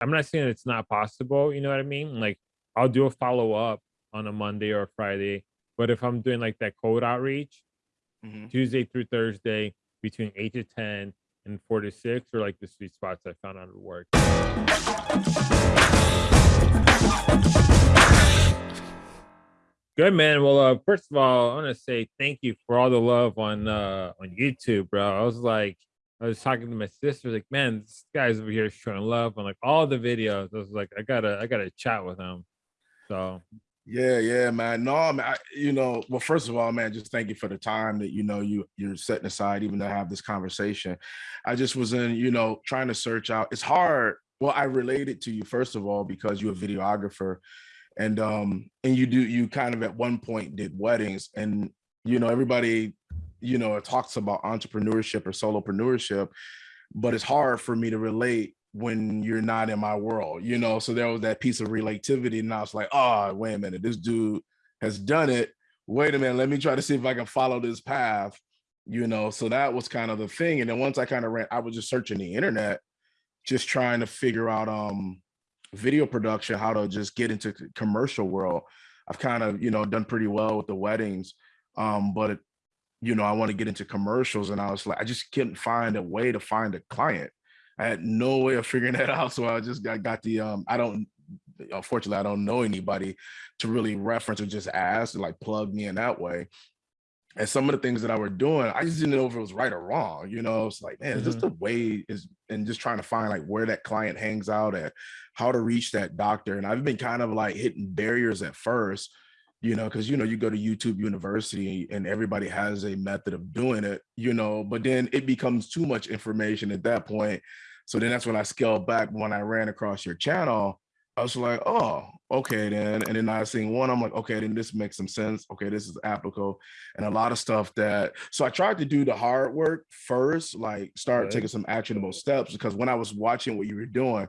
I'm not saying it's not possible, you know what I mean? Like I'll do a follow up on a Monday or a Friday, but if I'm doing like that cold outreach, hmm Tuesday through Thursday between 8 to 10 and 4 to 6 are like the sweet spots I found out at work. Good man. Well, uh, first of all, I want to say thank you for all the love on uh on YouTube, bro. I was like, I was talking to my sister, like, man, this guy's over here showing love on like all the videos. I was like, I gotta, I gotta chat with him. So Yeah, yeah, man. No, man. I, you know, well, first of all, man, just thank you for the time that you know you you're setting aside even to have this conversation. I just was in, you know, trying to search out. It's hard. Well, I related to you first of all because you're a videographer, and um, and you do you kind of at one point did weddings, and you know everybody, you know, it talks about entrepreneurship or solopreneurship, but it's hard for me to relate when you're not in my world, you know. So there was that piece of relativity, and I was like, oh, wait a minute, this dude has done it. Wait a minute, let me try to see if I can follow this path, you know. So that was kind of the thing. And then once I kind of ran, I was just searching the internet, just trying to figure out um video production, how to just get into commercial world. I've kind of, you know, done pretty well with the weddings. Um, but you know, I want to get into commercials. And I was like, I just couldn't find a way to find a client. I had no way of figuring that out. So I just got, got the um, I don't unfortunately I don't know anybody to really reference or just ask like plug me in that way. And some of the things that I were doing, I just didn't know if it was right or wrong. You know, it's like, man, is this mhm. the way is and just trying to find like where that client hangs out at, how to reach that doctor. And I've been kind of like hitting barriers at first, you know, because you know, you go to YouTube University and everybody has a method of doing it, you know, but then it becomes too much information at that point. So then that's when I scaled back when I ran across your channel. I was like, oh, okay, then. And then I seen one, I'm like, okay, then this makes some sense. Okay, this is applicable. And a lot of stuff that, so I tried to do the hard work first, like start Good. taking some actionable steps because when I was watching what you were doing,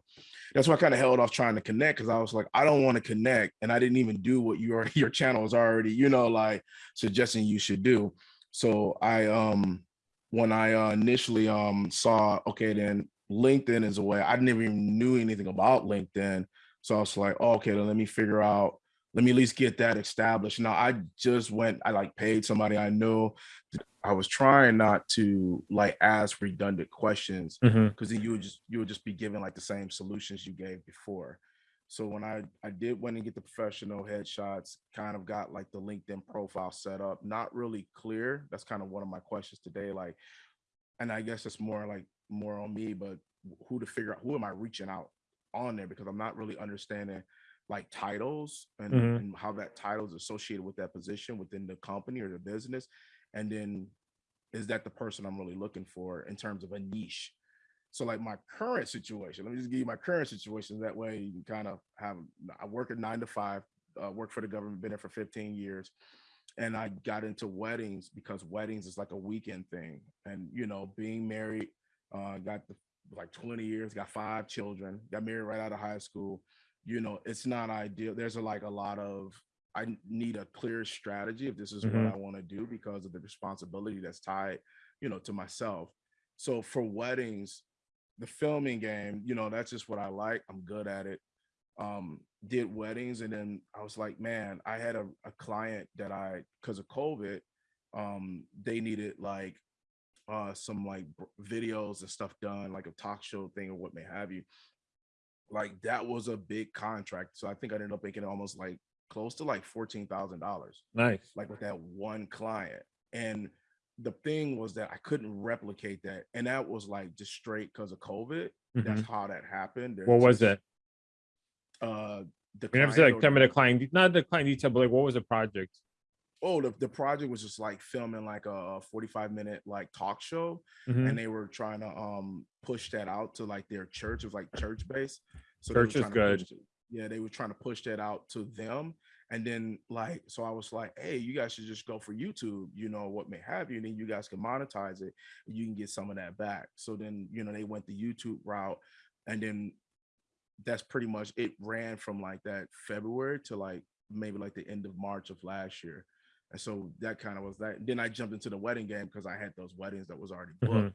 that's why I kind of held off trying to connect because I was like, I don't want to connect. And I didn't even do what your your channel is already, you know, like suggesting you should do. So I um when I uh, initially um saw, okay, then LinkedIn is a way, I never even knew anything about LinkedIn. So I was like, oh, okay, then let me figure out, let me at least get that established. Now I just went, I like paid somebody I know. I was trying not to like ask redundant questions mm-hmm. because then you would just you would just be given like the same solutions you gave before. So when I I did went and get the professional headshots, kind of got like the LinkedIn profile set up, not really clear. That's kind of one of my questions today. Like, and I guess it's more like more on me, but who to figure out who am I reaching out on there because I'm not really understanding like titles and Mhm. and how that title is associated with that position within the company or the business, and then is that the person I'm really looking for in terms of a niche? So like my current situation, let me just give you my current situation. That way you can kind of have, I work at nine to five, uh, work for the government, been there for 15 years. And I got into weddings because weddings is like a weekend thing. And, you know, being married, uh, got the, like 20 years, got five children, got married right out of high school. You know, it's not ideal. There's a, like a lot of, I need a clear strategy if this is what Mhm. I want to do because of the responsibility that's tied, you know, to myself. So for weddings, the filming game, you know, that's just what I like. I'm good at it. Um, did weddings, and then I was like, man, I had a, a client that I, because of COVID, um, they needed like uh some like videos and stuff done, like a talk show thing or what may have you. Like that was a big contract. So I think I ended up making almost like close to like fourteen thousand dollars Nice. like with that one client. And the thing was that I couldn't replicate that. And that was like just straight because of COVID. That's Mhm. how that happened. There's What was just it? uh the You never said like or tell the me the client, not the client detail, but like what was the project? Oh the, the project was just like filming like a 45 minute like talk show and Mhm. they were trying to um push that out to like their church. It was like church based. So Church is good. yeah they were trying to push that out to them. And then like so i was like hey you guys should just go for youtube you know what may have you and then you guys can monetize it and you can get some of that back. So then you know they went the youtube route and then that's pretty much it ran from like that february to like maybe like the end of march of last year and so that kind of was that then i jumped into the wedding game because i had those weddings that was already booked Mhm.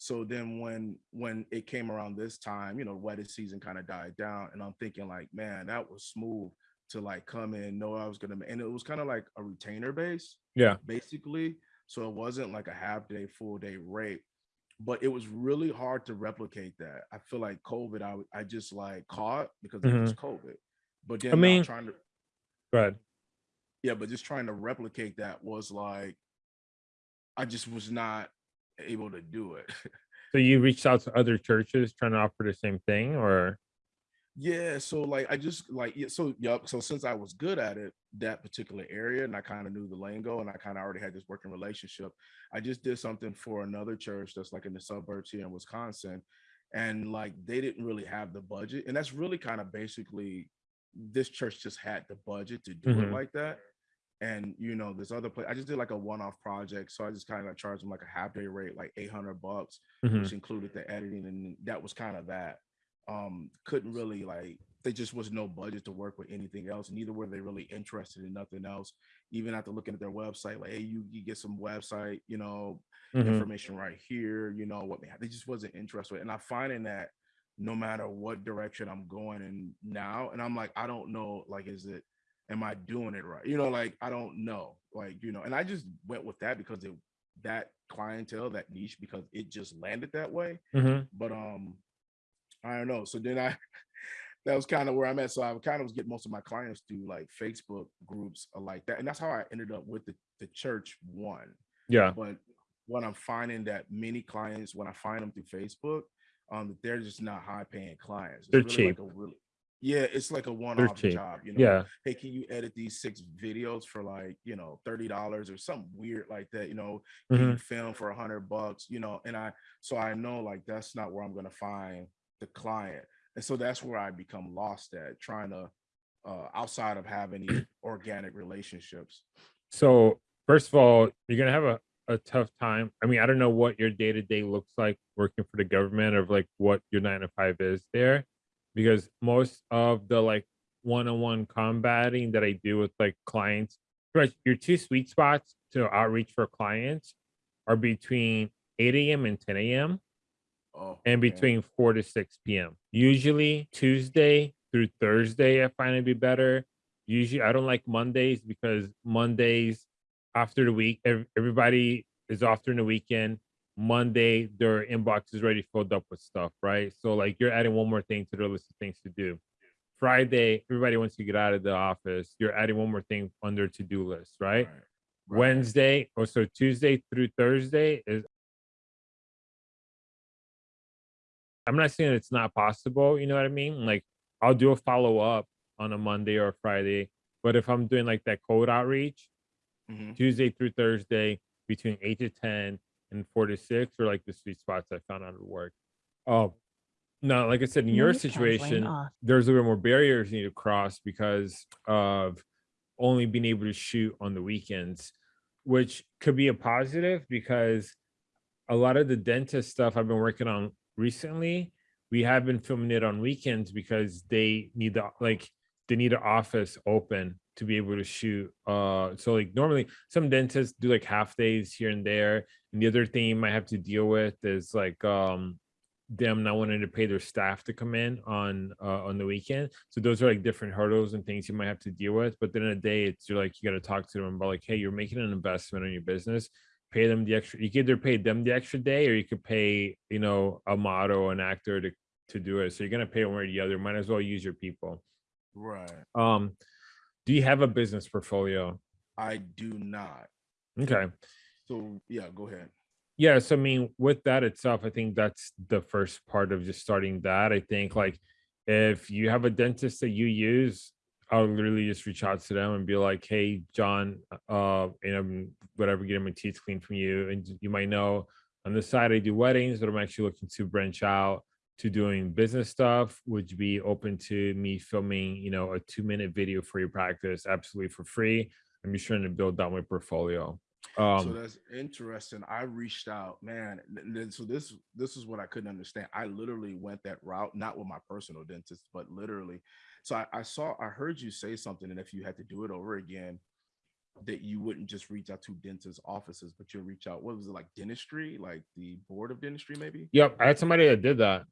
So then when when it came around this time, you know, wedding season kind of died down, and I'm thinking like, man, that was smooth to like come in, know I was gonna, and it was kind of like a retainer base, Yeah. basically. So it wasn't like a half day, full day rate, but it was really hard to replicate that. I feel like COVID, I I just like caught because it was COVID, but then I mean, trying to Go ahead. Yeah, but just trying to replicate that was like, I just was not able to do it. So you reached out to other churches trying to offer the same thing, or Yeah, so like I just like yeah, so yup. So since I was good at it, that particular area, and I kind of knew the lingo, and I kind of already had this working relationship, I just did something for another church that's like in the suburbs here in Wisconsin, and like they didn't really have the budget, and that's really kind of basically this church just had the budget to do it Mhm. like that. And you know, this other place, I just did like a one-off project, so I just kind of like charged them like a half day rate, like 800 bucks Mhm. which included the editing and that was kind of that um couldn't really like there just was no budget to work with anything else neither were they really interested in nothing else even after looking at their website like hey you, you get some website you know Mhm. information right here you know what they they just wasn't interested and i'm finding that no matter what direction i'm going in now and i'm like i don't know like is it am i doing it right? You know like i don't know like you know and i just went with that because it that clientele that niche because it just landed that way. Mhm. but um i don't know. So then i that was kind of where i'm at. So i kind of was getting most of my clients through like facebook groups or like that and that's how i ended up with the, the church one. Yeah, but what i'm finding that many clients when i find them through facebook um they're just not high paying clients It's They're really cheap. like a really yeah it's like a one-off job you know yeah, hey, can you edit these six videos for like, you know, $30 or something weird like that, you know, can Mhm. you film for a hundred bucks, you know, and I, so I know like, that's not where I'm going to find the client. And so that's where I become lost at trying to, uh, outside of having these organic relationships. So first of all, you're gonna have a, a tough time. I mean, I don't know what your day to day looks like working for the government or like what your nine to five is there, because most of the like one on one combating that I do with like clients, your two sweet spots to outreach for clients are between 8 a.m. and 10 a.m. Oh, and between 4 to 6 p.m. Usually Tuesday through Thursday, I find it be better. Usually, I don't like Mondays because Mondays after the week, everybody is off during the weekend. Monday, their inbox is already filled up with stuff, right? So, like, you're adding one more thing to their list of things to do. Friday, everybody wants to get out of the office. You're adding one more thing on their to do list, right? right. Wednesday, or so Tuesday through Thursday is. I'm not saying it's not possible, you know what I mean? Like, I'll do a follow up on a Monday or a Friday, but if I'm doing like that cold outreach, Mhm. Tuesday through Thursday between eight to 10 and four to six are like the sweet spots I found out at work. Oh, no, like I said, in your situation, there's a little more barriers you need to cross because of only being able to shoot on the weekends, which could be a positive because a lot of the dentist stuff I've been working on recently, we have been filming it on weekends because they need the like they need an office open to be able to shoot. Uh so like normally some dentists do like half days here and there. And the other thing you might have to deal with is like um them not wanting to pay their staff to come in on uh, on the weekend. So those are like different hurdles and things you might have to deal with. But then in a day, it's you're like you got to talk to them about like, hey, you're making an investment in your business. Pay them the extra. You can either pay them the extra day, or you could pay you know a model, or an actor to to do it. So you're gonna pay one or the other. Might as well use your people. Right. Um, do you have a business portfolio? I do not. Okay. So yeah, go ahead. Yes, I mean, with that itself, I think that's the first part of just starting that. I think like if you have a dentist that you use, I'll literally just reach out to them and be like, hey, John, uh, you know, whatever, get my teeth cleaned from you. And you might know on the side I do weddings, but I'm actually looking to branch out to doing business stuff. Would you be open to me filming, you know, a two minute video for your practice absolutely for free? I'm just trying to build out my portfolio. Um, so that's interesting. I reached out, man. so this this is what I couldn't understand. I literally went that route, not with my personal dentist, but literally. So I, I saw, I heard you say something, and if you had to do it over again, that you wouldn't just reach out to dentist offices, but you'll reach out. What was it like dentistry, like the board of dentistry, maybe? Yep, I had somebody that did that.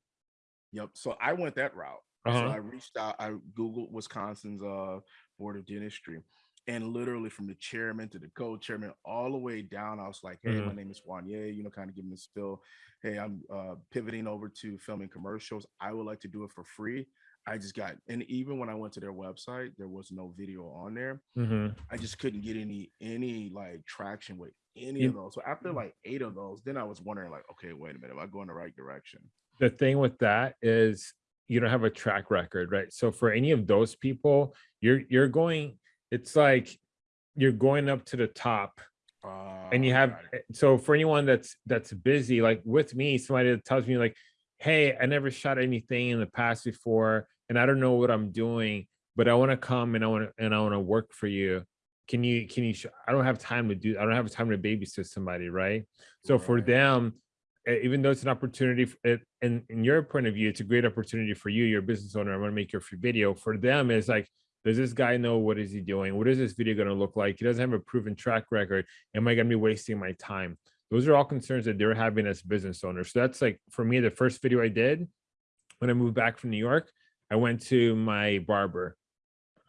Yep. So I went that route. So Uh-huh. I reached out, I Googled Wisconsin's uh board of dentistry. And literally from the chairman to the co-chairman, all the way down, I was like, hey, my Mhm. name is Wanye, you know, kind of giving the spill. Hey, I'm uh pivoting over to filming commercials. I would like to do it for free. I just got, and even when I went to their website, there was no video on there. Mhm. I just couldn't get any any like traction with any You- of those. So after like eight of those, then I was wondering like, okay, wait a minute, am I going the right direction? The thing with that is you don't have a track record, right? So for any of those people, you're you're going, it's like you're going up to the top and you Uh, have eh, so for anyone that's that's busy, like with me, somebody that tells me like, hey, I never shot anything in the past before, and I don't know what I'm doing, but I want to come and I want to and I want to work for you. Can you can you I don't have time to do I don't have time to babysit somebody, right? So for them, even though it's an opportunity, it, in in your point of view, it's a great opportunity for you. You're a business owner. I want to make your free video. For them, it's like, does this guy know what is he doing? What is this video going to look like? He doesn't have a proven track record. Am I going to be wasting my time? Those are all concerns that they're having as business owners. So that's like for me, the first video I did when I moved back from New York, I went to my barber.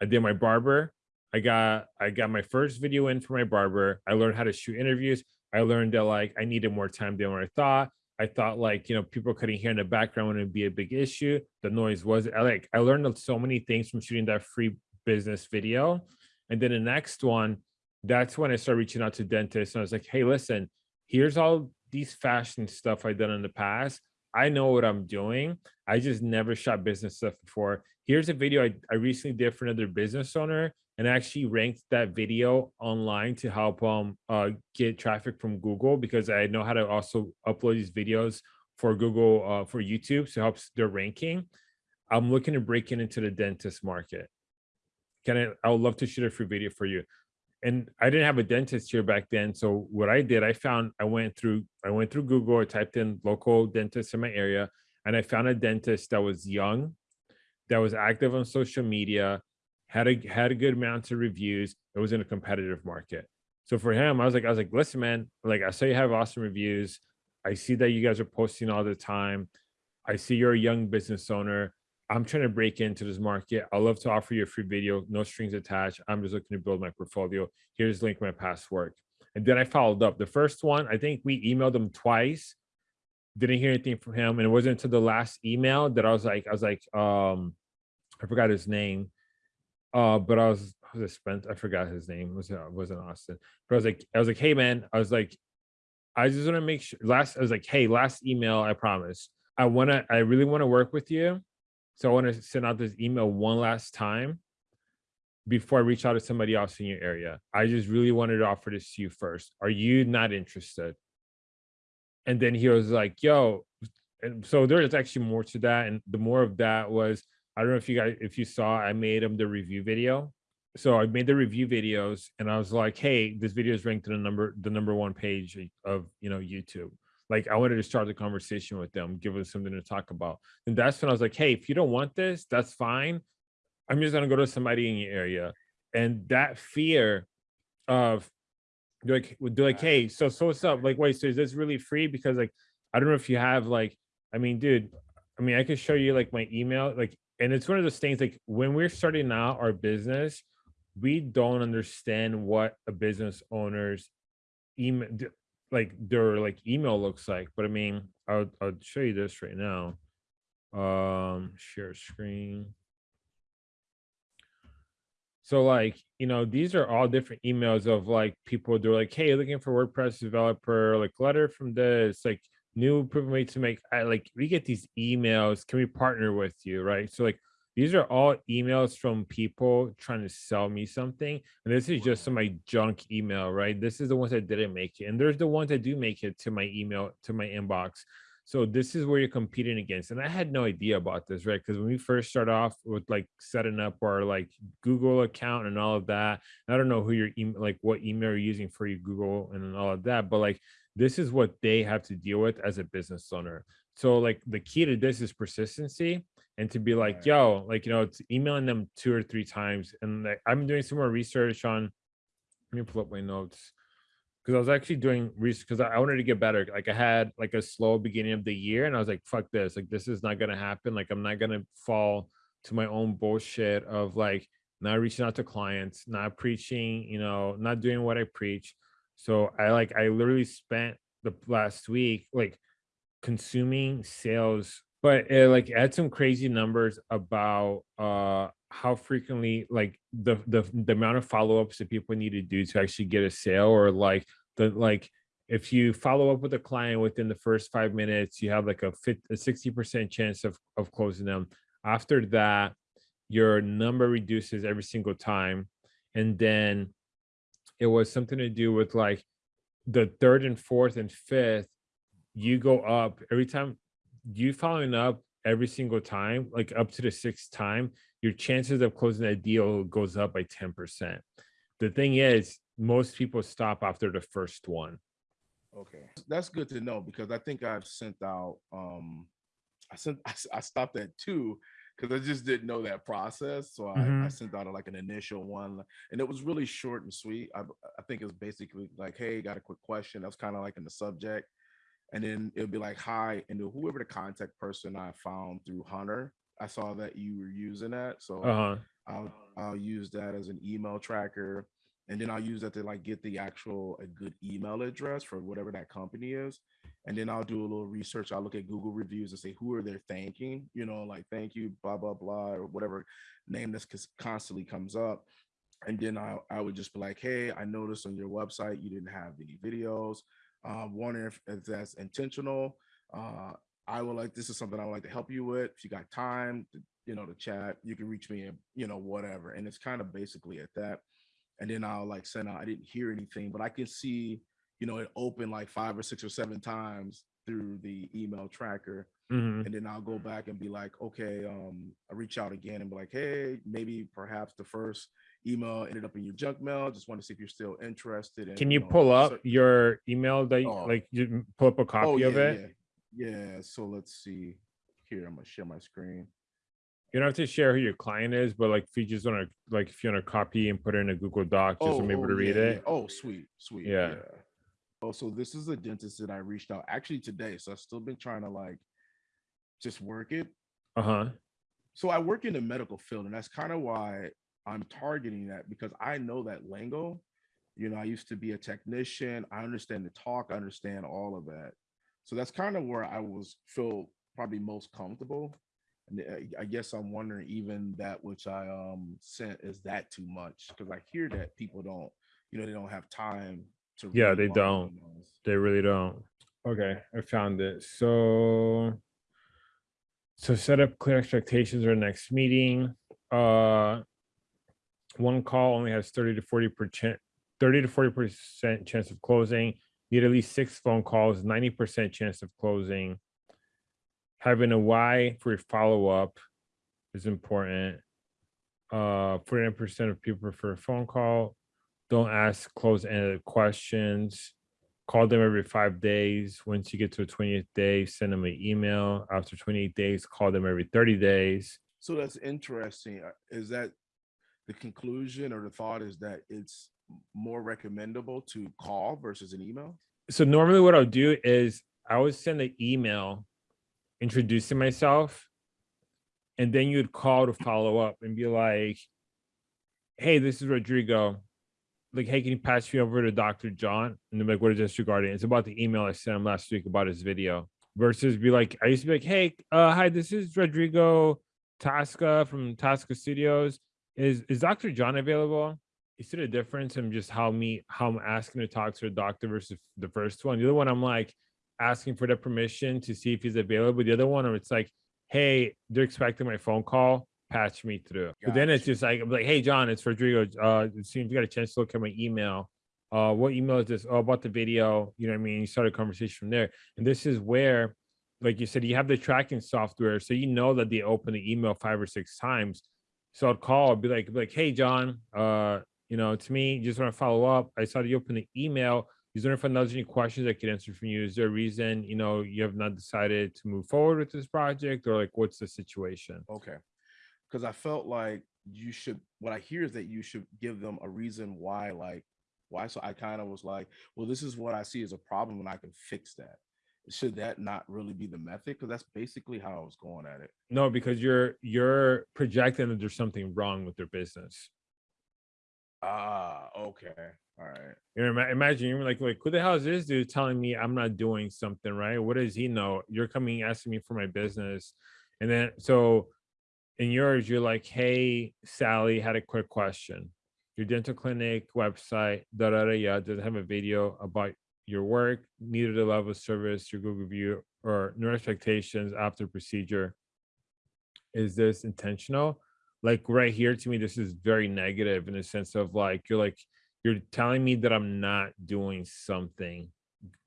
I did my barber. I got I got my first video in for my barber. I learned how to shoot interviews. I learned that like I needed more time than what I thought. I thought like you know people couldn't hear in the background would be a big issue. The noise was I like I learned so many things from shooting that free business video. And then the next one, that's when I started reaching out to dentists and I was like, hey, listen, here's all these fashion stuff I've done in the past. I know what I'm doing. I just never shot business stuff before. Here's a video I, I recently did for another business owner and actually ranked that video online to help um uh get traffic from Google because I know how to also upload these videos for Google uh for YouTube so it helps their ranking. I'm looking to break in into the dentist market. Can I I would love to shoot a free video for you. And I didn't have a dentist here back then. So what I did, I found I went through I went through Google, I typed in local dentist in my area, and I found a dentist that was young, that was active on social media, had a had a good amount of reviews. It was in a competitive market. So for him, I was like, I was like, listen, man, like I saw you have awesome reviews. I see that you guys are posting all the time. I see you're a young business owner. I'm trying to break into this market. i love to offer you a free video, no strings attached. I'm just looking to build my portfolio. Here's link my past work. And then I followed up. The first one, I think we emailed him twice. Didn't hear anything from him. And it wasn't until the last email that I was like, I was like, um, I forgot his name. Uh, but I was, was it Spence? I forgot his name. It was it wasn't Austin. But I was like, I was like, hey man, I was like, I just want to make sure last I was like, hey, last email, I promise. I want to, I really want to work with you. So I want to send out this email one last time before I reach out to somebody else in your area. I just really wanted to offer this to you first. Are you not interested? And then he was like, yo, and so there's actually more to that. And the more of that was, I don't know if you guys, if you saw, I made them the review video. So I made the review videos and I was like, hey, this video is ranked in the number, the number one page of, you know, YouTube. Like I wanted to start the conversation with them, give them something to talk about. And that's when I was like, hey, if you don't want this, that's fine. I'm just gonna go to somebody in your area. And that fear of like, they're like, hey, so so what's up? Like, wait, so is this really free? Because like, I don't know if you have like, I mean, dude, I mean, I could show you like my email, like, and it's one of those things like when we're starting out our business, we don't understand what a business owner's email like their like email looks like. But I mean, I'll I'll show you this right now. Um, share screen. So like, you know, these are all different emails of like people they're like, hey, looking for WordPress developer, like letter from this, like new way to make I like we get these emails. Can we partner with you? Right. So like these are all emails from people trying to sell me something. And this is just my junk email, right? This is the ones that didn't make it. And there's the ones that do make it to my email, to my inbox. So this is where you're competing against. And I had no idea about this, right? Because when we first start off with like setting up our like Google account and all of that, I don't know who your email, like what email you're using for your Google and all of that, but like this is what they have to deal with as a business owner. So like the key to this is persistency and to be like, yo, like, you know, it's emailing them two or three times. And like, I'm doing some more research on Let me pull up my notes. Because I was actually doing research because I I wanted to get better. Like I had like a slow beginning of the year, and I was like, "Fuck this! Like this is not gonna happen. Like I'm not gonna fall to my own bullshit of like not reaching out to clients, not preaching, you know, not doing what I preach." So I like I literally spent the last week like consuming sales but it like had some crazy numbers about uh how frequently like the the, the amount of follow-ups that people need to do to actually get a sale or like the like if you follow up with a client within the first five minutes you have like a, 50, a 60 percent chance of of closing them. After that your number reduces every single time and then it was something to do with like the third and fourth and fifth you go up every time you following up every single time like up to the sixth time your chances of closing that deal goes up by 10 percent the thing is most people stop after the first one Okay, that's good to know because I think I've sent out. um I sent I stopped at two because I just didn't know that process. So I, I Mhm. sent out like an initial one, and it was really short and sweet. I think it was basically like, "Hey, got a quick question." That was kind of like in the subject, and then it'll be like, "Hi," and whoever the contact person I found through Hunter, I saw that you were using that, so uh-huh I'll I'll use that as an email tracker, and then I'll use that to like get the actual a good email address for whatever that company is, and then I'll do a little research. I'll look at Google reviews and say who are they thanking, you know, like thank you, blah blah blah, or whatever name that's cons- constantly comes up, and then I I would just be like, hey, I noticed on your website you didn't have any videos. Um, wondering if, if that's intentional. Uh, I would like this is something I would like to help you with. If you got time, to, you know, to chat, you can reach me, at, you know, whatever. And it's kind of basically at that. And then I'll like send out. I didn't hear anything, but I can see, you know, it opened like five or six or seven times through the email tracker mhm. and then I'll go back and be like, okay, um, I reach out again and be like, hey, maybe perhaps the first email ended up in your junk mail. Just want to see if you're still interested. In, can you know, pull up cer- your email that you, Oh. like you pull up a copy oh, yeah, of it yeah, yeah. So let's see. Here, I'm gonna share my screen. You don't have to share who your client is but like if you just want to like if you want to copy and put it in a google doc just so i'm able to read yeah, it yeah. Oh, sweet, sweet. Yeah. Oh, so this is a dentist that I reached out actually today. So I've still been trying to like just work it. uh-huh so I work in the medical field, and that's kind of why I'm targeting that because I know that lingo. You know, I used to be a technician. I understand the talk. I understand all of that. So that's kind of where I was feel probably most comfortable. And I- I guess I'm wondering even that which I um sent is that too much because I hear that people don't, you know, they don't have time to. Yeah, read they don't. emails. They really don't. Okay, I found it. So, so set up clear expectations for next meeting. Uh, one call only has thirty to forty percent, thirty to forty percent chance of closing. Need at least six phone calls, ninety percent chance of closing. Having a why for your follow up is important. Uh, forty-nine percent of people prefer a phone call. Don't ask close-ended questions call them every five days. Once you get to the 20th day, send them an email. After 28 days, call them every 30 days. So that's interesting. Uh, Is that the conclusion or the thought is that it's more recommendable to call versus an email? So normally what I'll do is I would send an email introducing myself. And then you'd call to follow up and be like, hey, this is Rodrigo. Like, hey, can you pass me over to Dr. John? And they're like, what is this regarding? It's about the email I sent him last week about his video. Versus be like, I used to be like, hey, uh, hi, this is Rodrigo Tasca from Tasca Studios. Is is Dr. John available? You see the difference in just how me how I'm asking to talk to a doctor versus the first one. The other one, I'm like asking for the permission to see if he's available. The other one, it's like, hey, they're expecting my phone call. Patch me through. But then it's just like, I'm like, hey, John, it's Rodrigo. Uh, it seems you got a chance to look at my email. Uh, what email is this? Oh, about the video. You know what I mean? You start a conversation from there. And this is where, like you said, you have the tracking software. So you know that they open the email five or six times. So I'd call, I'd be like, be like, hey, John, uh, you know, it's me. Just want to follow up. I saw you open the email. Is there if there's any questions I could answer from you? Is there a reason, you know, you have not decided to move forward with this project or like what's the situation? Okay. Because I felt like you should, what I hear is that you should give them a reason why, like, Why? So I kind of was like, well, this is what I see as a problem and I can fix that. Should that not really be the method? Because that's basically how I was going at it. No, because you're you're projecting that there's something wrong with their business. Ah, okay. All right. You imagine you're like, like, who the hell is this dude telling me I'm not doing something right? What does he know? You're coming asking me for my business, and then so in yours, you're like, hey, Sally, had a quick question. Your dental clinic website, da da da, yeah, doesn't have a video about your work, neither the level of service, your Google review, or no expectations after procedure. Is this intentional? Like right here, to me, this is very negative in the sense of like you're like you're telling me that I'm not doing something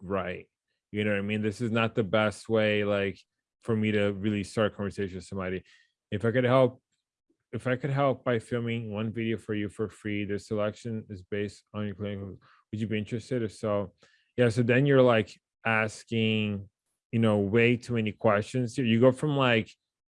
right. You know what I mean? This is not the best way, like, for me to really start a conversation with somebody. If I could help, if I could help by filming one video for you for free, the selection is based on your clinic. Would you be interested? If so, yeah. So then you're like asking, you know, way too many questions. You go from like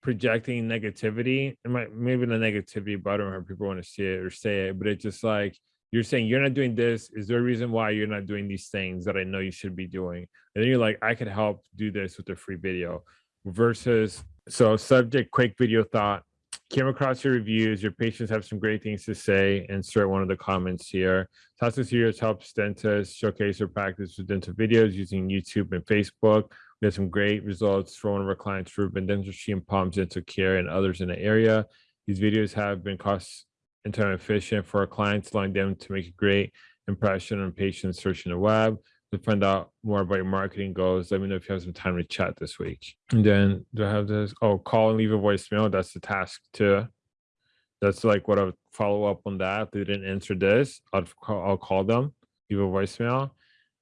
projecting negativity, and maybe the negativity, but I don't know how people want to see it or say it, but it's just like you're saying you're not doing this. Is there a reason why you're not doing these things that I know you should be doing? And then you're like, I could help do this with a free video. Versus so subject quick video thought. Came across your reviews. Your patients have some great things to say. Insert one of the comments here. Tasca Studios helps dentists showcase their practice with dental videos using youtube and facebook. We had some great results for one of our clients ruben dentistry and palms dental care and others in the area. These videos have been cost and time efficient for our clients allowing them to make a great impression on patients searching the web to find out more about your marketing goals, let me know if you have some time to chat this week. And then do I have this? Oh, call and leave a voicemail. That's the task too. That's like what I'll follow up on that. If they didn't answer this, I'll call, I'll call them, leave a voicemail.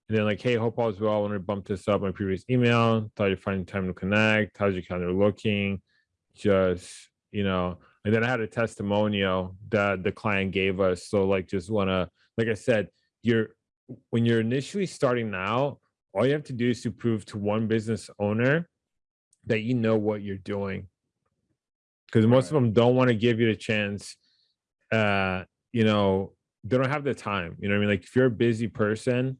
And then like, hey, hope all is well. I want to bump this up my previous email. Thought you'd find time to connect. How's your calendar looking? Just, you know, and then I had a testimonial that the client gave us. So like just wanna, like I said, you're when you're initially starting out, all you have to do is to prove to one business owner that you know what you're doing. Because most of them don't want to give you the chance. Uh, you know, they don't have the time. You know what I mean? Like if you're a busy person,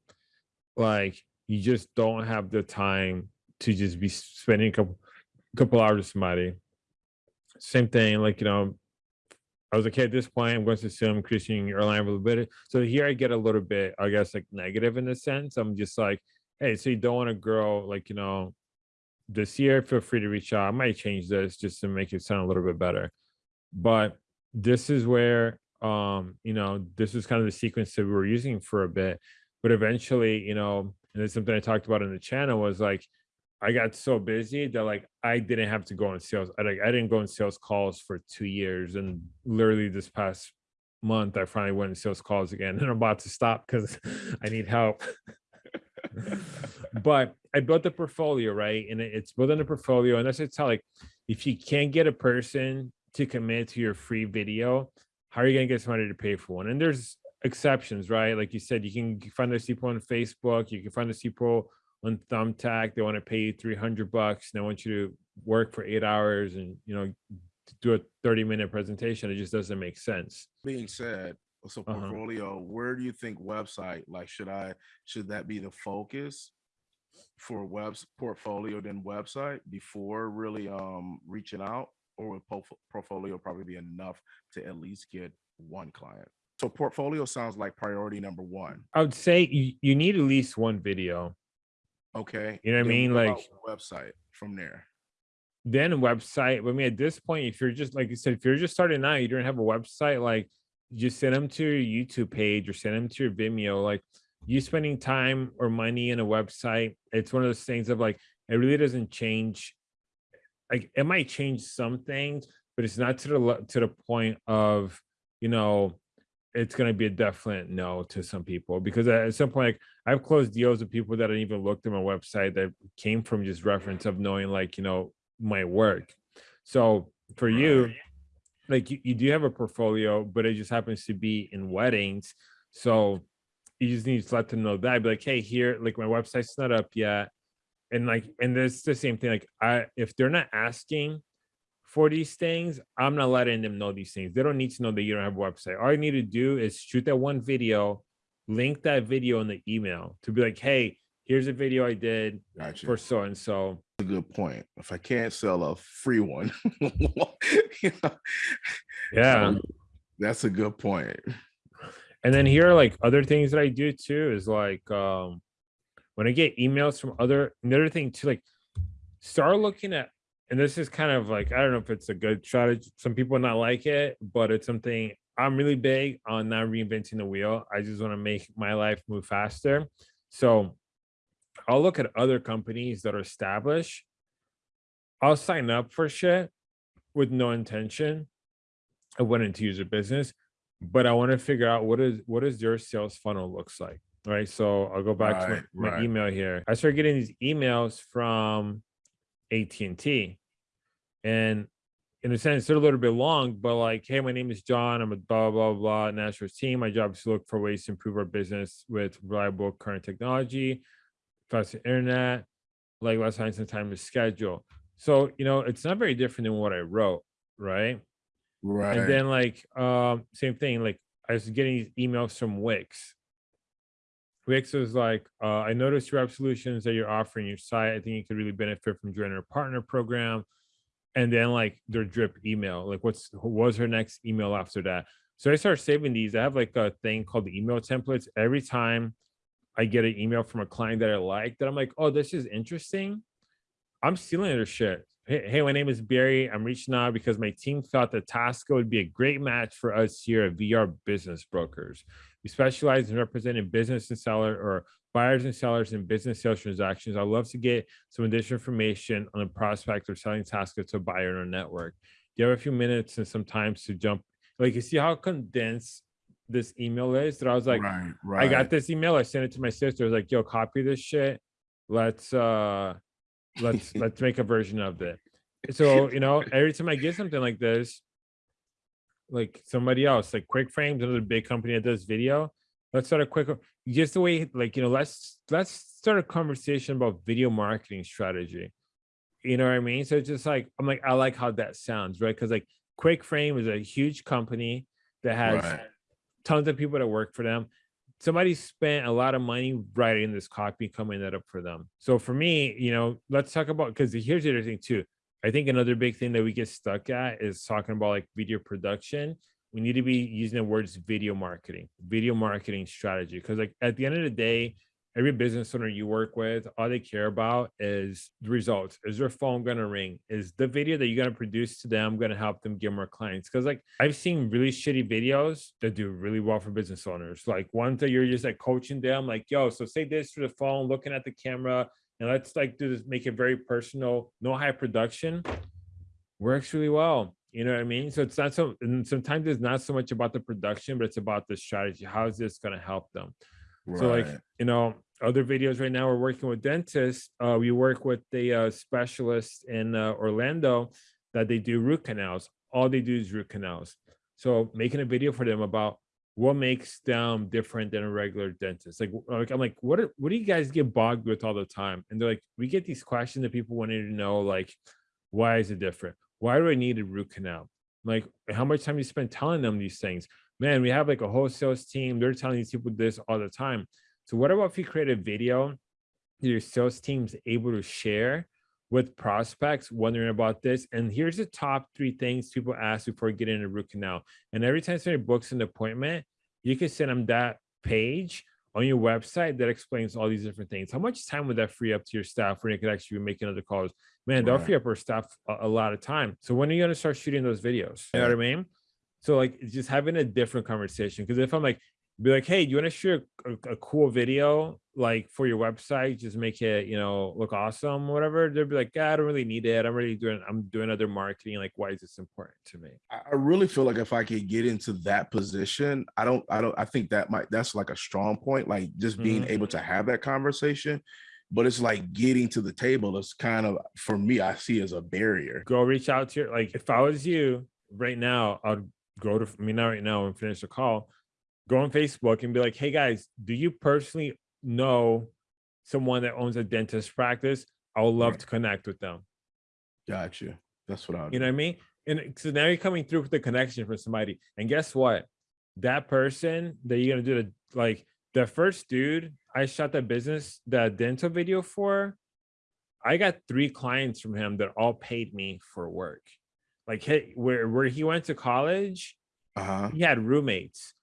like you just don't have the time to just be spending a couple couple hours with somebody. Same thing, like you know, I was like, hey, at this point, I'm going to assume increasing your line a little bit. So here I get a little bit, I guess, like negative in a sense. I'm just like, hey, so you don't want to grow, like, you know, this year, feel free to reach out. I might change this just to make it sound a little bit better. But this is where, um, you know, this is kind of the sequence that we were using for a bit. But eventually, you know, and it's something I talked about in the channel was like, I got so busy that like I didn't have to go on sales. I like I didn't go on sales calls for two years, and literally this past month I finally went on sales calls again, and I'm about to stop because I need help. but I built a portfolio, right? And it- it's building a portfolio, and that's just how like if you can't get a person to commit to your free video, how are you gonna get somebody to pay for one? And there's exceptions, right? Like you said, you can find those people on Facebook, you can find those people on Thumbtack. They want to pay you 300 bucks. And they want you to work for eight hours and, you know, do a 30 minute presentation. It just doesn't make sense. Being said, so Uh-huh. portfolio, where do you think website, like, should I, should that be the focus? For webs portfolio than website before really um reaching out? Or would portfolio probably be enough to at least get one client? So portfolio sounds like priority number one. I would say you, you need at least one video. Okay. You know what I mean? Like- Website from there. Then website. I mean, at this point, if you're just like you said, if you're just starting out, you don't have a website, like just send them to your YouTube page or send them to your Vimeo. Like you spending time or money in a website, it's one of those things of like it really doesn't change. Like it might change some things, but it's not to the to the point of you know it's going to be a definite no to some people because at some point like, I've closed deals with people that didn't even looked at my website that came from just reference of knowing like you know my work. So for you, like you, you do have a portfolio, but it just happens to be in weddings. So you just need to let them know that. Be like, hey, here, like my website's not up yet. And like, and it's the same thing. Like, I if they're not asking for these things, I'm not letting them know these things. They don't need to know that you don't have a website. All you need to do is shoot that one video, link that video in the email to be like, hey, here's a video I did Gotcha. for so and so. a good point. If I can't sell a free one, you know, Yeah. that's a good point. And then here are like other things that I do too is like um when I get emails from other another thing too, like start looking at and this is kind of like I don't know if it's a good strategy. Some people not like it, but it's something I'm really big on not reinventing the wheel. I just want to make my life move faster. So I'll look at other companies that are established. I'll sign up for shit with no intention of wanting to use their business, but I want to figure out what is what is their sales funnel looks like. Right. So I'll go back to my, my right. email here. I started getting these emails from AT&T. And in a sense, they're a little bit long, but like, hey, my name is John. I'm a blah, blah, blah, Nationals team. My job is to look for ways to improve our business with reliable current technology, faster internet, like less time and time to schedule. So, you know, it's not very different than what I wrote, right? Right. And then like um same thing, like I was getting these emails from Wix. Wix was like, uh, I noticed your app solutions that you're offering your site. I think you could really benefit from joining our partner program. And then like their drip email, like what's what was her next email after that? So I started saving these. I have like a thing called the email templates. Every time I get an email from a client that I like, that I'm like, oh, this is interesting. I'm stealing their shit. Hey, hey, my name is Barry. I'm reaching out because my team thought that Tasca would be a great match for us here at VR Business Brokers. We specialize in representing business and seller or buyers and sellers in business sales transactions. I'd love to get some additional information on the prospect of selling Tasca to a buyer in our network. Do you have a few minutes and some time to jump? Like, you see how condensed this email is? That I was like, right, right. I got this email. I sent it to my sister. I was like, yo, copy this shit. Let's uh let's let's make a version of it. So, you know, every time I get something like this, like somebody else, like Quick Frames, another big company that does video. Let's start a quick just the way, like, you know, let's let's start a conversation about video marketing strategy. You know what I mean? So it's just like I'm like, I like how that sounds, right? Because like Quick Frame is a huge company that has Right. tons of people that work for them. Somebody spent a lot of money writing this copy, coming that up for them. So for me, you know, let's talk about because here's the other thing too. I think another big thing that we get stuck at is talking about like video production. We need to be using the words video marketing, video marketing strategy. Because like at the end of the day, every business owner you work with, all they care about is the results. Is their phone gonna ring? Is the video that you're gonna produce to them gonna help them get more clients? Because like I've seen really shitty videos that do really well for business owners. Like ones that you're just like coaching them, like, yo, so say this through the phone, looking at the camera, and let's like do this, make it very personal, no high production. Works really well. You know what I mean? So it's not so and sometimes it's not so much about the production, but it's about the strategy. How is this gonna help them? So like, you know, other videos right now, we're working with dentists. Uh, we work with the uh, specialist in uh, Orlando that they do root canals. All they do is root canals. So making a video for them about what makes them different than a regular dentist. Like, like I'm like, what are, what do you guys get bogged with all the time? And they're like, we get these questions that people wanted to know, like, why is it different? Why do I need a root canal? Like, how much time you spend telling them these things? Man, we have like a whole sales team. They're telling these people this all the time. So what about if you create a video your sales team's able to share with prospects wondering about this? And here's the top three things people ask before getting a root canal. And every time somebody books an appointment, you can send them that page on your website that explains all these different things. How much time would that free up to your staff where they could actually be making other calls? Man, they'll Right. free up our staff a, a lot of time. So when are you gonna start shooting those videos? You know what I mean? So like just having a different conversation. Because if I'm like, be like, hey, do you want to shoot a, a cool video like for your website? Just make it, you know, look awesome, whatever. They'll be like, yeah, I don't really need it. I'm really doing, I'm doing other marketing. Like, why is this important to me? I really feel like if I could get into that position, I don't, I don't, I think that might, that's like a strong point, like just being Mhm. able to have that conversation. But it's like getting to the table is kind of, for me, I see as a barrier. Go reach out to your, like, if I was you right now, I'd go to, I mean, not right now and finish the call, go on Facebook and be like, hey guys, do you personally know someone that owns a dentist practice? I would love Right. to connect with them. Gotcha. That's what I. You know what I mean? And so now you're coming through with the connection from somebody. And guess what? That person that you're gonna do the like the first dude I shot that business, the dental video for, I got three clients from him that all paid me for work. Like hey, where where he went to college, Uh-huh. he had roommates.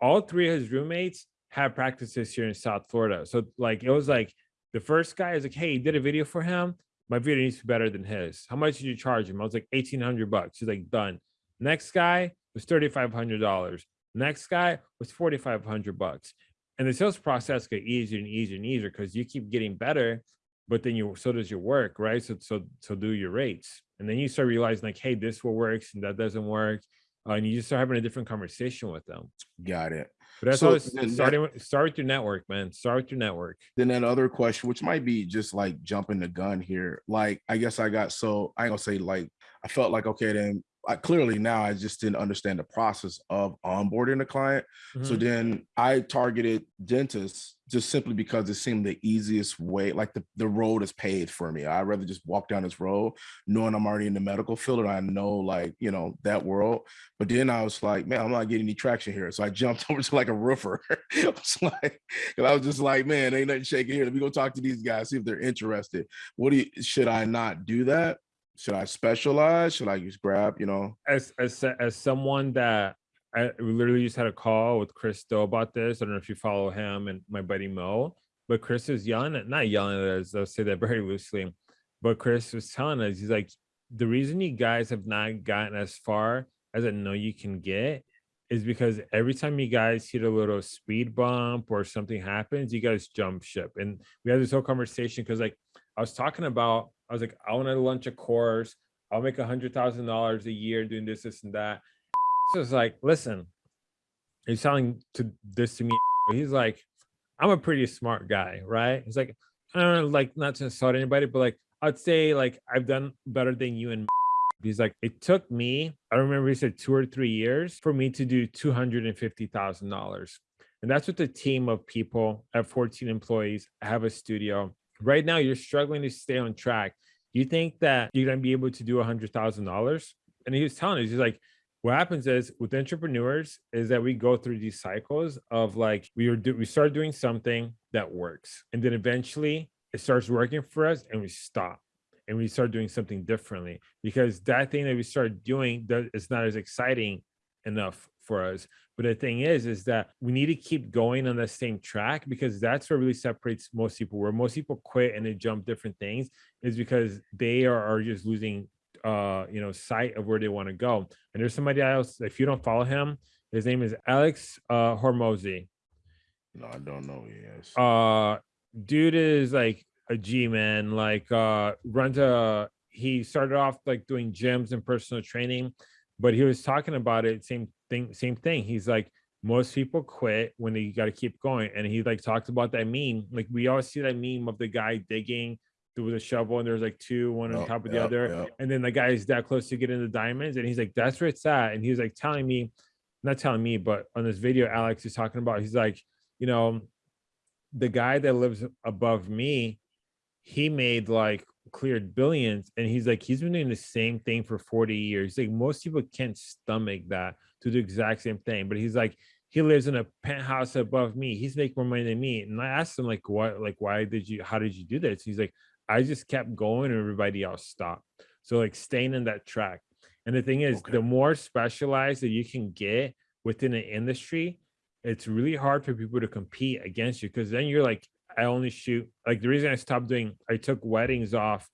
All three of his roommates have practices here in South Florida. So like it was like the first guy is like, hey, did a video for him. My video needs to be better than his. How much did you charge him? I was like, 1800 bucks. He's like, done. Next guy was $3,500. Next guy was 4,500 bucks. And the sales process get easier and easier and easier because you keep getting better, but then you so does your work, right? So so so do your rates. And then you start realizing like, hey, this works and that doesn't work. Uh, and you just start having a different conversation with them. Got it. But that's So always then that- with start with your network, man. Start with your network. Then that other question, which might be just like jumping the gun here. Like, I guess I got so I ain't gonna say like I felt like okay, then I clearly now I just didn't understand the process of onboarding a client. So Mhm. then I targeted dentists just simply because it seemed the easiest way, like the, the road is paved for me. I'd rather just walk down this road knowing I'm already in the medical field and I know like, you know, that world. But then I was like, man, I'm not getting any traction here. So I jumped over to like a roofer. I was like, I was just like, man, ain't nothing shaking here. Let me go talk to these guys, see if they're interested. What do you, should I not do that? Should I specialize? Should I just grab, you know? as as as someone that I literally just had a call with Chris Do about this. I don't know if you follow him and my buddy Mo, but Chris is yelling at not yelling at us. I'll say that very loosely, but Chris was telling us he's like the reason you guys have not gotten as far as I know you can get is because every time you guys hit a little speed bump or something happens, you guys jump ship. And we had this whole conversation because like I was talking about, I was like, I want to launch a course. I'll make a hundred thousand dollars a year doing this, this, and that. So it's like, listen, he's telling to this to me. He's like, I'm a pretty smart guy, right? He's like, I don't know, like not to insult anybody, but like I'd say like I've done better than you and he's like, it took me, I remember he said two or three years for me to do two hundred and fifty thousand dollars. And that's with a team of people at 14 employees, I have a studio. Right now, you're struggling to stay on track. You think that you're gonna be able to do a hundred thousand dollars? And he was telling us, he's like, what happens is with entrepreneurs is that we go through these cycles of like we are do we start doing something that works and then eventually it starts working for us and we stop and we start doing something differently because that thing that we start doing that is not as exciting enough for us but the thing is is that we need to keep going on the same track because that's what really separates most people where most people quit and they jump different things is because they are, are just losing uh you know sight of where they want to go and there's somebody else if you don't follow him his name is alex uh Hormozi No, I don't know. Yes. uh dude is like a g man like uh runs a he started off like doing gyms and personal training but he was talking about it same thing same thing he's like most people quit when they got to keep going and he like talked about that meme like we all see that meme of the guy digging with a shovel and there's like two one on Yep, top of the yep, other yep. and then the guy is that close to getting the diamonds and he's like that's where it's at and he was like telling me not telling me but on this video alex is talking about he's like you know the guy that lives above me he made like cleared billions and he's like he's been doing the same thing for 40 years like most people can't stomach that to do the exact same thing but he's like he lives in a penthouse above me. He's making more money than me. And i asked him like what like why did you how did you do this? He's like i just kept going and everybody else stopped. So like staying in that track. And the thing is Okay. the more specialized that you can get within an industry it's really hard for people to compete against you because then you're like I only shoot like the reason I stopped doing I took weddings off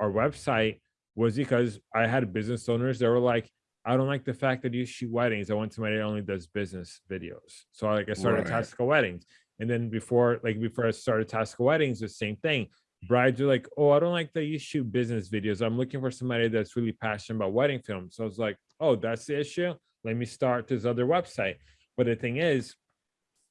our website was because I had business owners that were like, I don't like the fact that you shoot weddings. I want somebody that only does business videos. So I like I started Right. Tasca Weddings. And then before, like before I started Tasca Weddings, the same thing. Brides are like, oh, I don't like that you shoot business videos. I'm looking for somebody that's really passionate about wedding films. So I was like, oh, that's the issue. Let me start this other website. But the thing is,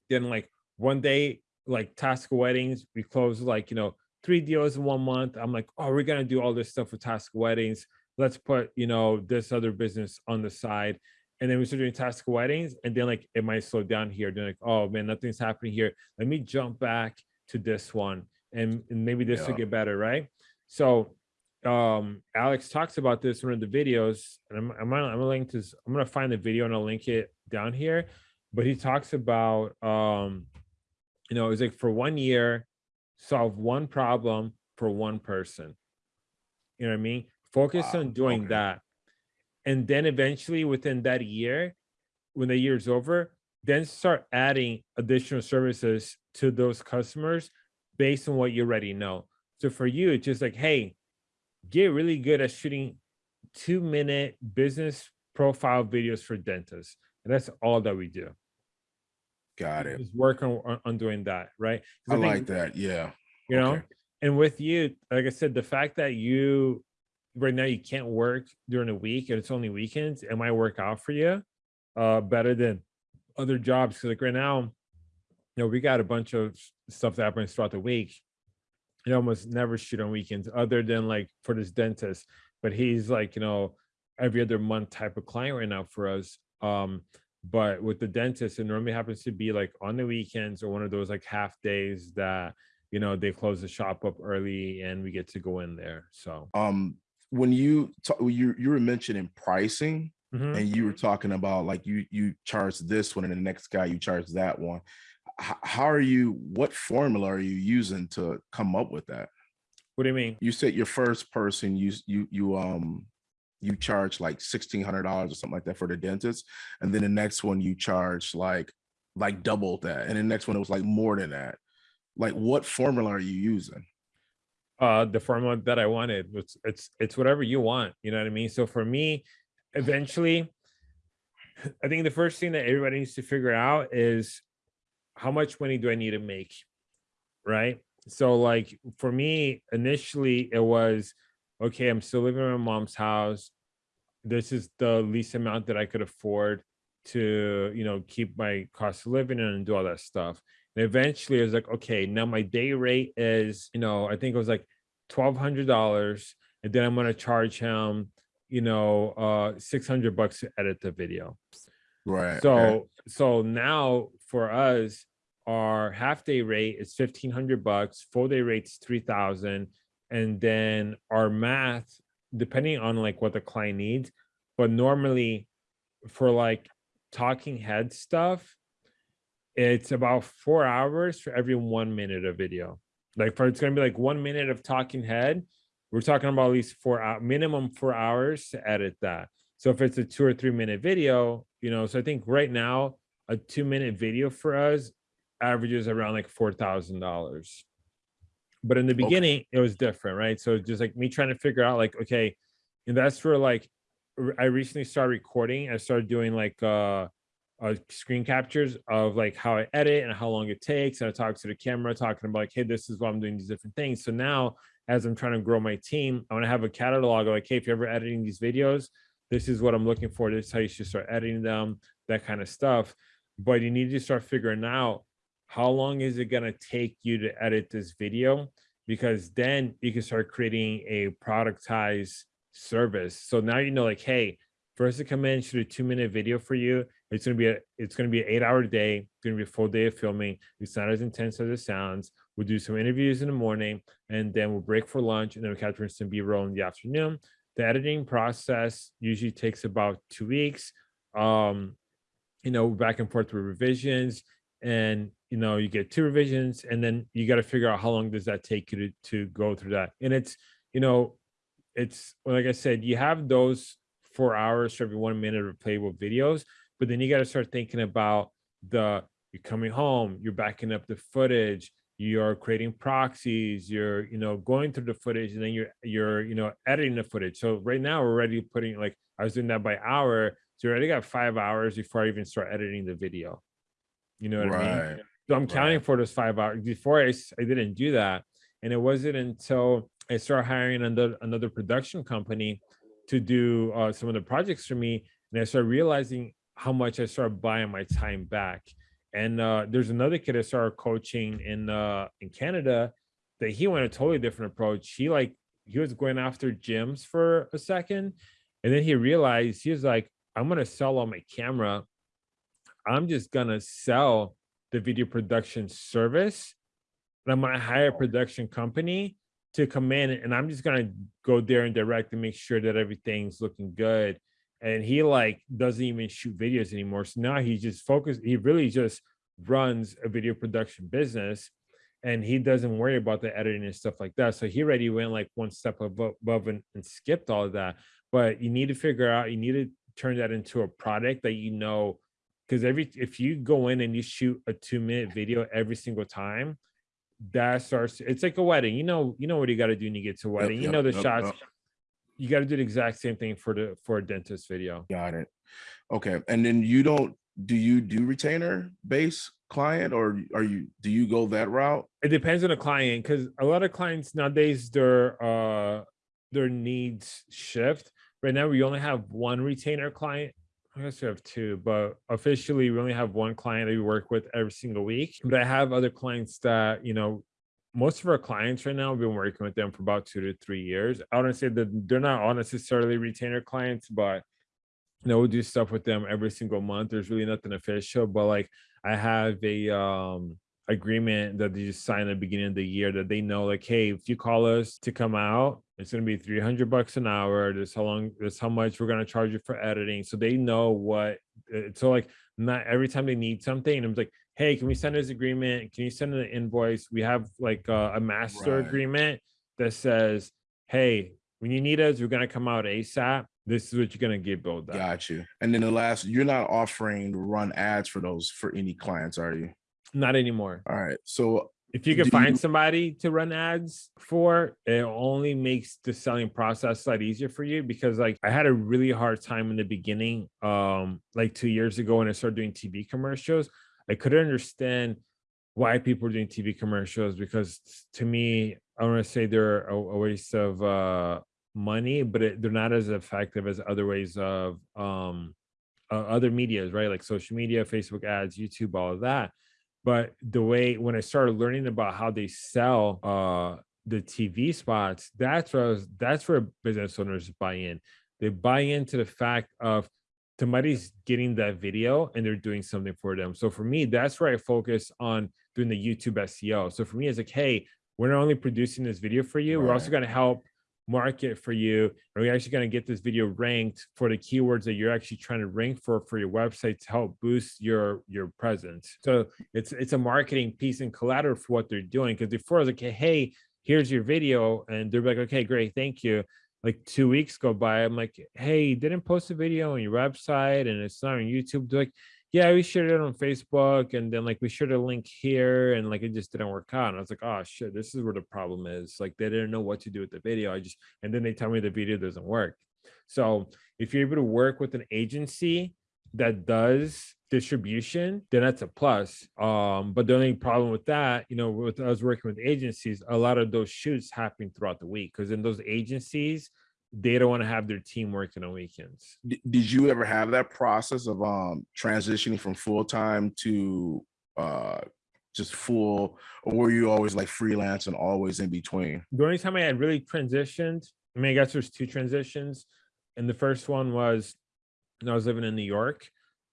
then like one day like Tasca Weddings we closed like you know three deals in one month i'm like oh we're gonna do all this stuff with Tasca Weddings let's put you know this other business on the side. And then we start doing Tasca Weddings and then like it might slow down here. Then like oh man nothing's happening here. Let me jump back to this one and, and maybe this will get better right? So um alex talks about this in one of the videos and i'm i'm gonna, I'm gonna link this i'm gonna find the video and i'll link it down here. But he talks about um you know, it's like for one year, solve one problem for one person. You know what I mean? Focus Wow, on doing okay. that. And then eventually within that year, when the year is over, then start adding additional services to those customers based on what you already know. So for you, it's just like, hey, get really good at shooting two minute business profile videos for dentists. And that's all that we do. Got it. Just work on, on- doing that, right? 'Cause I think, like that. Yeah. You know, Okay. and with you, like I said, the fact that you right now you can't work during the week and it's only weekends, it might work out for you uh better than other jobs. Cause like right now, you know, we got a bunch of stuff that happens throughout the week. You almost never shoot on weekends other than like for this dentist, but he's like, you know, every other month type of client right now for us. Um, but with the dentist, it normally happens to be like on the weekends or one of those like half days that you know they close the shop up early and we get to go in there. So Um, when you ta- you you were mentioning pricing mhm. and you were talking about like you you charge this one and the next guy you charge that one. H- how are you? What formula are you using to come up with that? what do you mean? You said your first person you you you um you charge like sixteen hundred dollars or something like that for the dentist, and then the next one you charge like like double that, and the next one it was like more than that. Like what formula are you using? Uh the formula that I wanted. It's it's it's whatever you want, you know what I mean? So for me, eventually, I think the first thing that everybody needs to figure out is how much money do I need to make? Right. So like for me, initially it was okay, I'm still living in my mom's house. This is the least amount that I could afford to, you know, keep my cost of living and do all that stuff. And eventually it was like, okay, now my day rate is, you know, I think it was like twelve hundred dollars, and then I'm gonna charge him, you know, uh six hundred bucks to edit the video. Right. So okay. so now for us, our half day rate is fifteen hundred bucks, full day rate's three thousand, and then our math, depending on like what the client needs, but normally for like talking head stuff, it's about four hours for every one minute of video. Like for it's gonna be like one minute of talking head. We're talking about at least four hour minimum four hours to edit that. So if it's a two or three minute video, you know, so I think right now a two minute video for us averages around like four thousand dollars. But in the Okay. beginning, it was different, right? So just like me trying to figure out, like, okay, and that's for like I recently started recording. I started doing like uh uh, screen captures of like how I edit and how long it takes. And I talk to the camera talking about like, hey, this is why I'm doing these different things. So now as I'm trying to grow my team, I want to have a catalog of like, hey, if you're ever editing these videos, this is what I'm looking for. This is how you should start editing them, that kind of stuff. But you need to start figuring out how long is it going to take you to edit this video? Because then you can start creating a productized service. So now you know, like, hey, first to come in, shoot a two minute video for you. It's gonna be a it's gonna be an eight hour day. It's gonna be a full day of filming. It's not as intense as it sounds. We'll do some interviews in the morning, and then we'll break for lunch, and then we'll capture some B roll in the afternoon. The editing process usually takes about two weeks. Um, you know, back and forth with revisions, and you know, you get two revisions, and then you got to figure out how long does that take you to to go through that. And it's you know, it's like I said, you have those four hours for every one minute of playable videos, but then you got to start thinking about the you're coming home, you're backing up the footage, you're creating proxies, you're you know going through the footage, and then you're you're you know editing the footage. So right now we're already putting like I was doing that by hour, so you already got five hours before I even start editing the video. You know what I mean? So I'm counting Right. for those five hours. Before I, I didn't do that. And it wasn't until I started hiring another, another production company to do uh, some of the projects for me. And I started realizing how much I started buying my time back. And uh, there's another kid I started coaching in uh, in Canada that he went a totally different approach. He like he was going after gyms for a second, and then he realized he was like, I'm gonna sell on my camera I'm just gonna sell the video production service. And I'm gonna hire a production company to come in and I'm just gonna go there and direct and make sure that everything's looking good. And he like doesn't even shoot videos anymore. So now he just focused, he really just runs a video production business and he doesn't worry about the editing and stuff like that. So he already went like one step above, above and, and skipped all of that. But you need to figure out, you need to turn that into a product that you know, because every if you go in and you shoot a two minute video every single time, that starts it's like a wedding. You know, you know what you got to do when you get to a wedding. Yep, you yep, know the yep, shots. You got to do the exact same thing for the for a dentist video. Got it. Okay. And then you don't do you do retainer base client or are you do you go that route? it depends on the client because a lot of clients nowadays their uh their needs shift right now we only have one retainer client i guess we have two but officially we only have one client that we work with every single week but i have other clients that you know most of our clients right now we've been working with them for about two to three years i wouldn't say that they're not all necessarily retainer clients but you know, we'll do stuff with them every single month. There's really nothing official, but like I have a um agreement that they just signed at the beginning of the year that they know like, hey, if you call us to come out, it's gonna be 300 bucks an hour. This how long, this how much we're gonna charge you for editing. So they know what uh, so like not every time they need something, I'm like, hey, can we send this agreement? Can you send an invoice? We have like uh, a master Right. agreement that says, hey, when you need us, we're gonna come out ASAP. This is what you're gonna get billed at. Got you. And then the last, you're not offering to run ads for those for any clients, are you? Not anymore. All right. So If you can find you- somebody to run ads for, it only makes the selling process a lot easier for you because like I had a really hard time in the beginning, um, like two years ago when I started doing TV commercials. I couldn't understand why people were doing TV commercials because to me, I want to say they're a, a waste of uh money, but it, they're not as effective as other ways of um uh, other medias, right? Like social media, Facebook ads, YouTube, all of that. But the way when I started learning about how they sell uh the TV spots, that's where was, that's where business owners buy in. They buy into the fact of somebody's getting that video and they're doing something for them. So for me, that's where I focus on doing the YouTube SEO. So for me, it's like, hey, we're not only producing this video for you, we're also going to help market for you. And we're actually going to get this video ranked for the keywords that you're actually trying to rank for for your website to help boost your your presence. So it's it's a marketing piece and collateral for what they're doing. Because before I was like hey here's your video. And they're like okay great thank you. Like two weeks go by i'm like hey didn't post a video on your website and it's not on youtube. They're like yeah we shared it on facebook and then like we shared a link here and like it just didn't work out and i was like oh shit this is where the problem is. Like they didn't know what to do with the video i just and then they tell me the video doesn't work. So if you're able to work with an agency that does distribution then that's a plus um but the only problem with that you know with us working with agencies a lot of those shoots happen throughout the week because in those agencies they don't want to have their team working on weekends did you ever have that process of um transitioning from full-time to uh just full or were you always like freelance and always in between the only time I had really transitioned, I mean, I guess there's two transitions. And the first one was when I was living in New York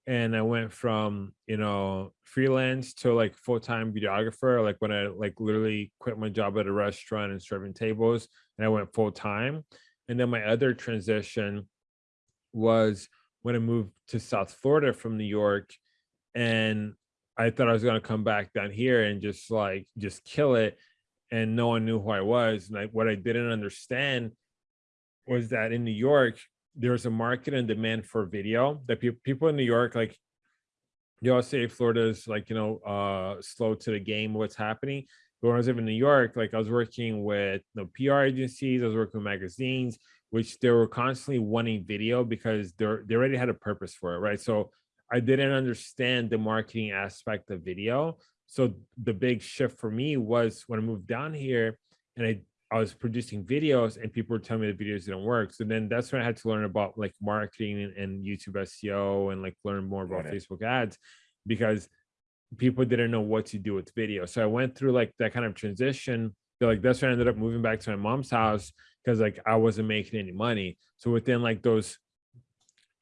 and I went from, you know, freelance to like full-time videographer. Like when I like literally quit my job at a restaurant and serving tables and I went full-time. And then my other transition was when I moved to South Florida from New York and I thought I was going to come back down here and just like just kill it and no one knew who I was. And I, what I didn't understand was that in New York, there's a market and demand for video that pe- people in New York, like you all say Florida's like, you know, uh, slow to the game, what's happening. When I was living in New York, like I was working with you know, PR agencies, I was working with magazines, which they were constantly wanting video because they're they already had a purpose for it, right? So I didn't understand the marketing aspect of video. So the big shift for me was when I moved down here and I, I was producing videos and people were telling me the videos didn't work. So then that's when I had to learn about like marketing and, and YouTube SEO and like learn more about. Facebook ads because people didn't know what to do with video. So I went through like that kind of transition. Like that's when I ended up moving back to my mom's house because like I wasn't making any money. So within like those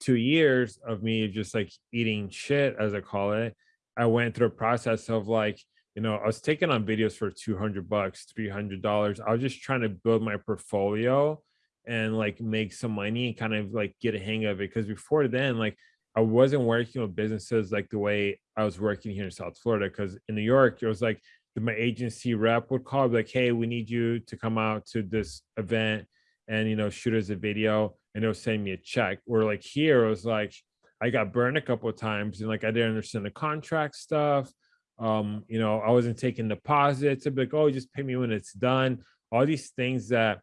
two years of me just like eating shit, as I call it, I went through a process of like, you know, I was taking on videos for 200 bucks, $300. I was just trying to build my portfolio and like make some money and kind of like get a hang of it. Cause before then, like I wasn't working with businesses like the way I was working here in South Florida. Because in New York, it was like my agency rep would call, like, "Hey, we need you to come out to this event and you know shoot us a video," and they'll send me a check. Or like here, it was like I got burned a couple of times, and like I didn't understand the contract stuff. Um, you know, I wasn't taking deposits. I'd be like, "Oh, just pay me when it's done." All these things that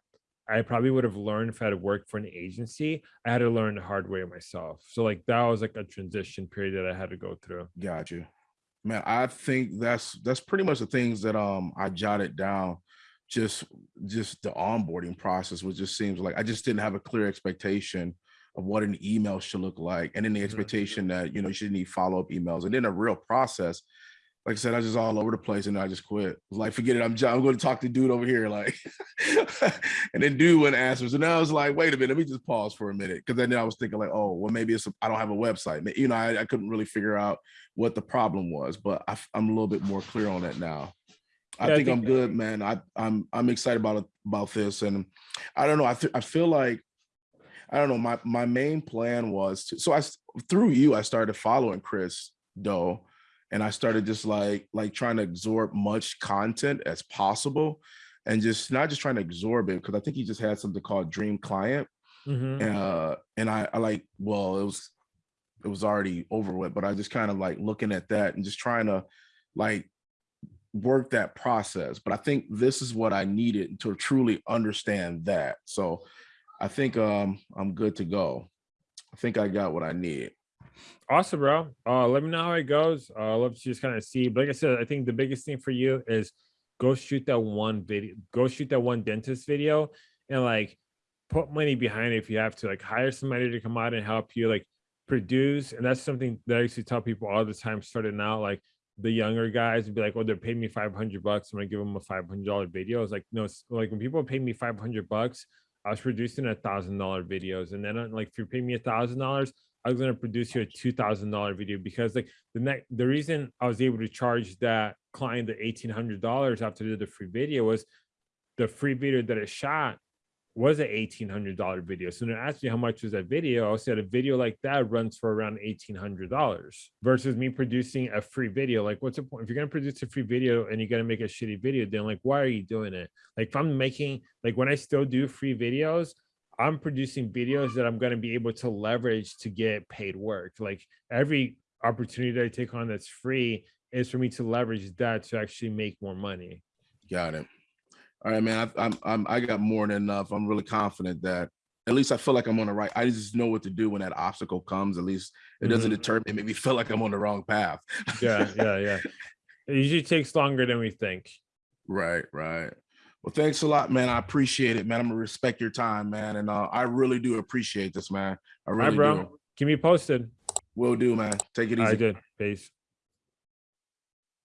I probably would have learned if I had worked for an agency. I had to learn the hard way myself. So like that was like a transition period that I had to go through. Got you. Man, I think that's that's pretty much the things that um I jotted down. Just just the onboarding process, which just seems like I just didn't have a clear expectation of what an email should look like. And then the expectation that you know you should need follow-up emails and then a real process. Like I said, I was just all over the place and I just quit. I was like, forget it. I'm, I'm going to talk to dude over here. Like, and then dude went answers. And then I was like, wait a minute, let me just pause for a minute. Cause then I was thinking like, oh, well, maybe it's, I don't have a website. You know, I, I couldn't really figure out what the problem was, but I, am a little bit more clear on that now. I Yeah, I think, I'm good, man. I, I'm, I'm excited about about this. And I don't know. I, th- I feel like, I don't know. My, my main plan was to, so I, through you, I started following Chris Do and I started just like like trying to absorb much content as possible and just not just trying to absorb it because I think he just had something called Dream Client. Mhm. Uh and I, I like well it was it was already over with, but I just kind of like looking at that and just trying to like work that process. But I think this is what I needed to truly understand that. So I think um I'm good to go. I think I got what I need. Awesome, bro. Uh, let me know how it goes. Uh, I'd love to just kind of see. But like I said, I think the biggest thing for you is go shoot that one video, go shoot that one dentist video, and like put money behind it if you have to. Like hire somebody to come out and help you, like produce. And that's something that I used to tell people all the time, starting out. Like the younger guys would be like, "Oh, they're paying me five hundred bucks. I'm gonna give them a five hundred dollar video." It's like no, like when people pay me five hundred bucks, I was producing a thousand dollar videos, and then uh, like if you pay me a thousand dollars. I was gonna produce you a two thousand dollar video because like the next the reason I was able to charge that client the eighteen hundred dollars after the, free video was the free video that I shot was an eighteen hundred dollar video. So when they asked me how much was that video, I said a video like that runs for around eighteen hundred dollars versus me producing a free video. Like, what's the point if you're gonna produce a free video and you're gonna make a shitty video? Then like, why are you doing it? Like, if I'm making like when I still do free videos, I'm producing videos that I'm going to be able to leverage to get paid work. Like every opportunity that I take on that's free is for me to leverage that to actually make more money. Got it. All right, man. I, I'm, I'm, I got more than enough. I'm really confident that at least I feel like I'm on the right. I just know what to do when that obstacle comes. At least it doesn't Mhm. deter me. Make me feel like I'm on the wrong path. Yeah, yeah, yeah. It usually takes longer than we think. right, right. Well, thanks a lot, man. I appreciate it, man. I'm gonna respect your time, man, and uh, I really do appreciate this, man. I All right, really bro. do. Keep me posted. Will do, man. Take it I easy. did. Peace.